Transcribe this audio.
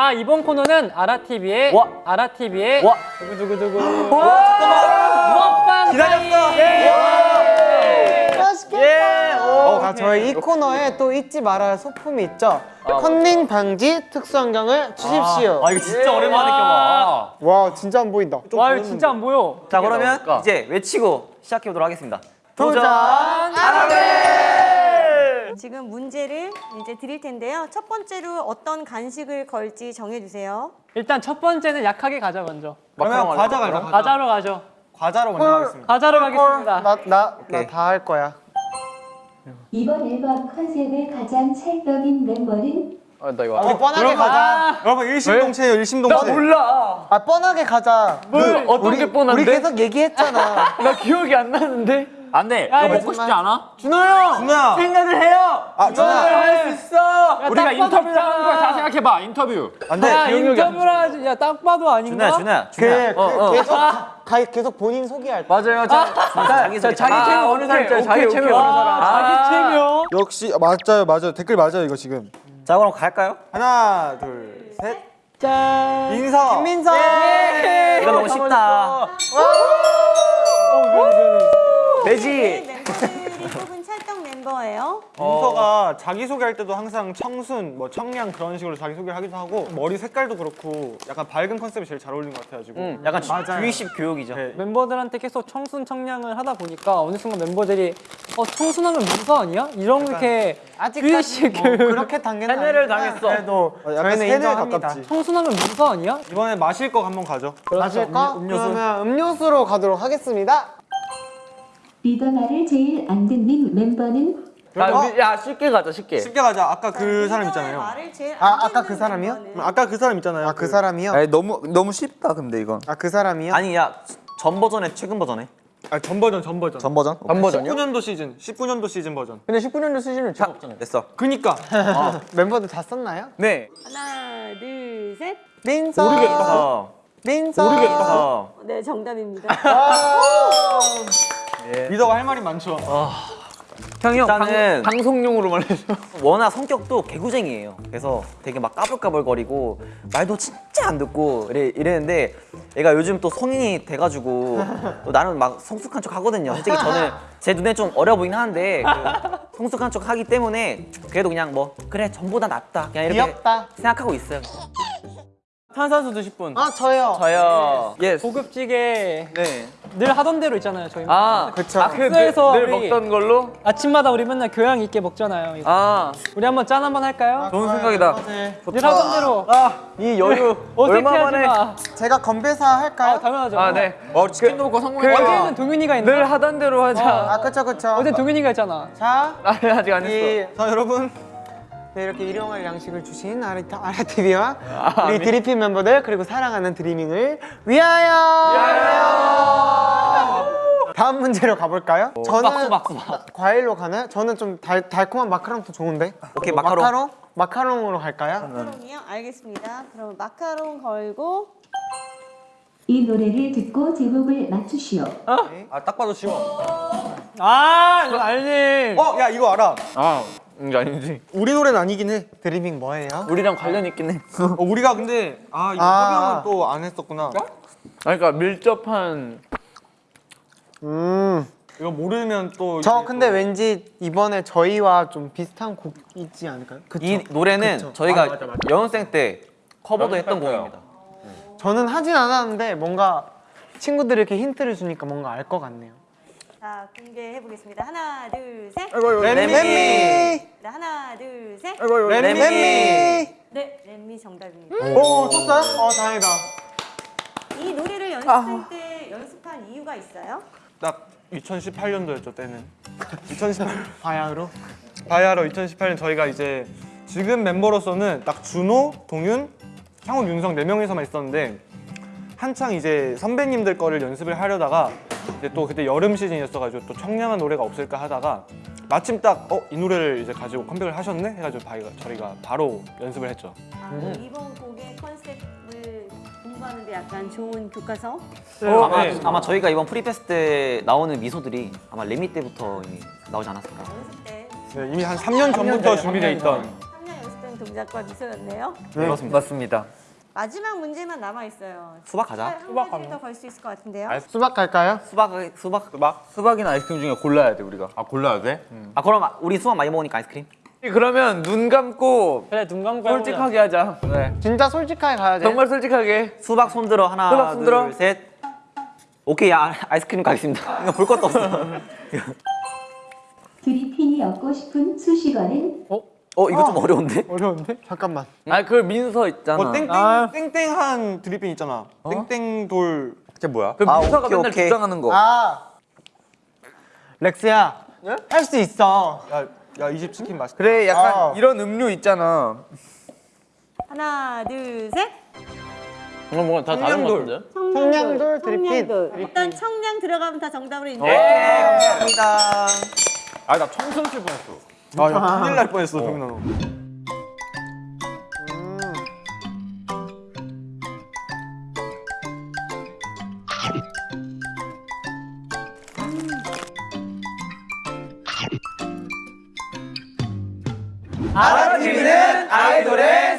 자 이번 코너는 아라TV의 와. 아라TV의 와. 두구두구두구 와 잠깐만 먹방 기다렸어. 타임! 맛있겠다. 예. 오, 아, 저희 이 코너에 또 잊지 말아야 할 소품이 있죠. 아, 컨닝 방지 특수 안경을 주십시오. 아 이거 진짜 오랜만에 껴봐 와, 진짜 안 보인다. 와 이거 진짜 안 보여 자 그러면 이제 외치고 시작해 보도록 하겠습니다 도전! 지금 문제를 이제 드릴 텐데요. 첫 번째로 어떤 간식을 걸지 정해주세요. 일단 첫 번째는 약하게 가자 먼저 그러면 과자? 과자. 과자로 가죠 과자로 먼저 하겠습니다. 과자로 가겠습니다 나, 나, 나. 다 할 거야. 이번 앨범 컨셉의 가장 찰떡인 멤버는 우리 뻔하게 가자. 여러분 일심동체예요 일심동체. 몰라 아, 뻔하게 가자. 뭘 어떤 게 뻔한데? 우리 계속 얘기했잖아. 나 기억이 안 나는데 안돼. 야, 이거 먹고 싶지 않아? 준호 형! 준호야. 생각을 해요! 아 준호야. 할수 있어! 우리가 인터뷰를 하는 거야 다 생각해봐 인터뷰. 안돼. 야 인터뷰를 하지. 야딱 봐도 아닌가? 준호야 준호야 그, 준호야. 그 계속 가, 계속 본인 소개할 때. 맞아요 자, 자기 자, 자기 아, 체면 어느 사람 자기 체면 어느 사람? 자기 체면 역시 맞아요 맞아요. 댓글 맞아요 이거 지금. 자 그럼 갈까요? 하나 둘 셋. 짠. 인사. 김민서! 이거 너무 쉽다 돼지 멤버들이 뽑은 찰떡 멤버예요. 인서가 자기 소개할 때도 항상 청순, 뭐 청량 그런 식으로 자기 소개를 하기도 하고 머리 색깔도 그렇고 약간 밝은 컨셉이 제일 잘 어울리는 것 같아가지고. 응, 약간 주의식 교육이죠 네. 멤버들한테 계속 청순 청량을 하다 보니까 어느 순간 멤버들이 어 청순하면 문서 아니야? 이렇게 아직까지 뭐 그렇게 단계는 세뇌를 당했어. 그래도 어, 약간 저희는 세뇌 인정합니다. 가깝지. 청순하면 문서 아니야? 이번에 마실 거 한번 가죠. 마실까? 음, 음료수. 그러면 음료수로 가도록 하겠습니다. 리더 말을 제일 안 듣는 멤버는 야 쉽게 가자 쉽게 쉽게 가자. 아까 그 리더의 사람 있잖아요. 아, 안 아까 그 사람이요? 멤버는 아까 그 사람 있잖아요. 아, 그 사람이요? 아니 너무 너무 쉽다 근데 이건 아, 그 사람이요? 아니 야전 버전에 최근 버전에 아, 전 버전, 전 버전. 전 버전? 전 버전이요? 19년도 시즌, 19년도 시즌 버전. 근데 19년도 시즌은 저 없잖아 됐어 그니까. 멤버들 다 썼나요? 네 하나, 둘, 셋. 민서! 모르겠다 민서! 모르겠다 네, 정답입니다. 리더가 할 말이 많죠. 형이 형 일단은 방송용으로만 해서 워낙 성격도 개구쟁이에요. 그래서 되게 막 까불까불거리고 말도 진짜 안 듣고 이래, 이랬는데 얘가 요즘 또 성인이 돼가지고 또 나는 막 성숙한 척 하거든요. 솔직히 저는 제 눈에 좀 어려 보이긴 하는데 그 성숙한 척 하기 때문에 그래도 그냥 뭐 그래 전보다 낫다 그냥 이렇게 귀엽다. 생각하고 있어요. 탄산수 드실 분 아, 저요. 저요. Yes. 고급지게 네. 늘 하던 대로 있잖아요 저희 아, 그쵸. 학교에서 늘 우리 먹던 걸로? 아침마다 우리 맨날 교양 있게 먹잖아요 이거. 아, 우리 한번 짠 한번 할까요? 좋은 생각이다. 늘 하던 대로 이 여유 어색해하지 마 제가 건배사 할까요? 아, 당연하죠 아, 네. 어 치킨도 먹고 성공했다 어제는 동윤이가 있나? 늘 하던 대로 하자 아, 그쵸, 그쵸. 어제 동윤이가 했잖아 자, 아니, 아직 안 이, 자, 여러분. 네, 이렇게 일용할 양식을 주신 아리타, 아라TV와 우리 드리핀 멤버들 그리고 사랑하는 드리밍을 위하여! 다음 문제로 가볼까요? 저는 과일로 가나요? 저는 좀 달, 달콤한 마카롱도 좋은데 오케이, 뭐 마카롱. 마카롱? 마카롱으로 갈까요? 마카롱이요? 알겠습니다. 그럼 마카롱 걸고 이 노래를 듣고 제목을 맞추시오. 아딱 봐도 쉬워 아 이거 알지 어, 야, 이거 알아. 아, 이게 아니지. 우리 노래는 아니긴 해. 드리밍 뭐예요? 우리랑 관련 있긴 해. 어, 우리가 근데, 아, 이거 아. 협연은 또 안 했었구나. 아니, 그러니까 밀접한 음, 이거 모르면 또. 저 근데 또- 왠지 이번에 저희와 좀 비슷한 곡이지 않을까요? 그쵸? 이 노래는 그쵸. 저희가 아, 맞아, 맞아. 연습생 때 커버도 했던 곡입니다. 저는 하진 않았는데 뭔가 친구들이 이렇게 힌트를 주니까 뭔가 알 것 같네요 자 공개해 보겠습니다. 하나, 둘, 셋. 렘미! 네, 하나, 둘, 셋. 렘미! 네, 렘미 정답입니다. 오, 썼어요? 어, 다행이다 이 노래를 연습생 때 연습한 이유가 있어요? 딱 2018년도였죠, 때는. 2018년. 바야흐로 바야흐로 2018년 저희가 이제 지금 멤버로서는 딱 준호, 동윤, 향훈, 윤성 네 명이서만 있었는데 한창 이제 선배님들 거를 연습을 하려다가 이제 또 그때 여름 시즌이었어가지고 또 청량한 노래가 없을까 하다가 마침 딱 어 이 노래를 이제 가지고 컴백을 하셨네 해가지고 바이가 저희가 바로 연습을 했죠. 아, 이번 곡의 컨셉을 공부하는데 약간 좋은 교과서? 아마, 네. 아마 저희가 이번 Free Pass 때 나오는 미소들이 아마 Let Me 때부터 이미 나오지 않았을까. 연습 때 네, 이미 한 3년 전부터 준비돼 있던 3년 연습 때는 동작과 미소였네요. 맞습니다. 마지막 문제만 남아 있어요. 수박 가자. 한 가지 더걸 수 있을 것 같은데요. 수박 갈까요? 수박 수박 수박. 수박이나 아이스크림 중에 골라야 돼 우리가. 아 골라야 돼? 아 그럼 우리 수박 많이 먹으니까 아이스크림. 그러면 눈 감고 그래 눈 감고. 솔직하게 하자. 네. 진짜 솔직하게 가야 돼. 정말 솔직하게. 수박 손들어 하나 수박 손들어. 둘 셋. 오케이 아, 아이스크림 가겠습니다. 이거 볼 것도 없어. 드리핀이 얻고 싶은 수식어는 어 이거 좀 어려운데? 어려운데? 잠깐만. 아 그 민서 있잖아. 뭐 땡땡 아. 땡땡한 드리핀 있잖아. 땡땡 돌 그게 뭐야? 그 아, 민서가 오케이, 맨날 오케이. 주장하는 거. 아 렉스야. 할수 있어. 야 야 이집 치킨 맛있다. 그래 약간 아. 이런 음료 있잖아. 하나, 둘, 셋. 이건 뭔가 다 다른 거 같은데? 청량돌 드리핀. 일단 청량 들어가면 다 정답으로 인정. 네 감사합니다. 아나 청순 칠 뻔했어. 아 야 큰일 날 뻔했어 정민아 너. 알아주는 아이돌의